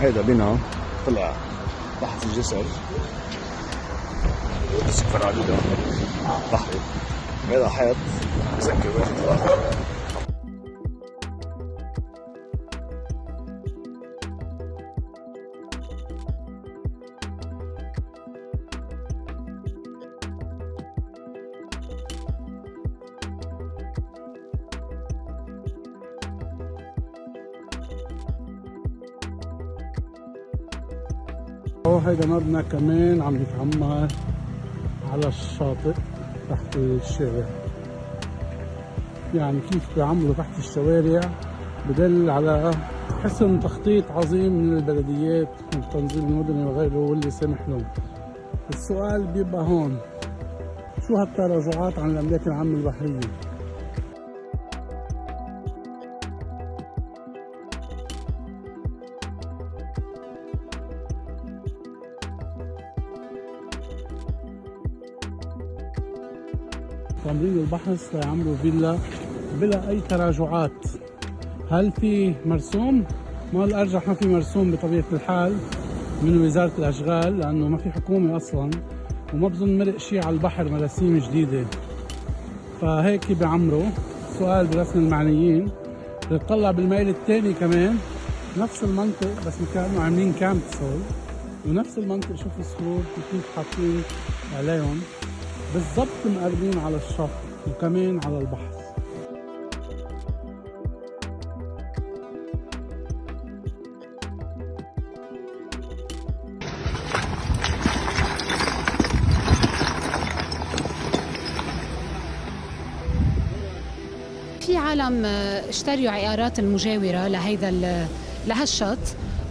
هيدا بنا طلع تحت الجسر. اسكفر على بحري هذا حيط. مسكر واحد هيدا مبنى كمان عم يتعمر على الشاطئ تحت الشارع. يعني كيف بيعملوا تحت الشوارع؟ بدل على حسن تخطيط عظيم من البلديات والتنظيم المدني وغيره واللي سمح لهم السؤال بيبقى هون. شو هالتراجعات عن الأملاك العامة البحرية؟ تمرين البحث ليعملوا فيلا بلا أي تراجعات. هل في مرسوم؟ ما الأرجح ما في مرسوم بطبيعة الحال من وزارة الأشغال لأنه ما في حكومة أصلا وما بظن مرق شيء على البحر مراسيم جديدة. فهيك بيعمروا سؤال برسم المعنيين. بتطلع بالميل الثاني كمان. نفس المنطق بس كانوا عاملين كامب سول. ونفس المنطق شوف الصخور كيف حاطين عليهم. بالضبط مقربين على الشط وكمان على البحر. في عالم اشتروا عقارات المجاورة لهيدا لهالشط.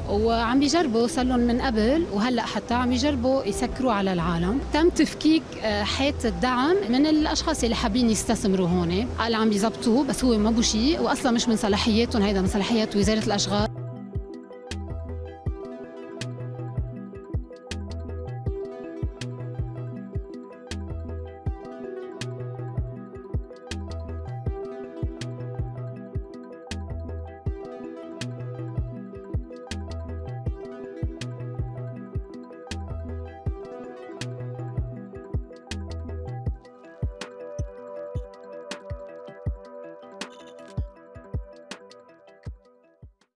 وعم بيجربوا صار لهم من قبل وهلأ حتى عم يجربوا يسكروا على العالم. تم تفكيك آه، حيط الدعم من الأشخاص اللي حابين يستثمروا هون. قال عم بيزبطوه بس هو ما بو شيء واصلا مش من صلاحياتهم هيدا من صلاحيات وزارة الأشغال.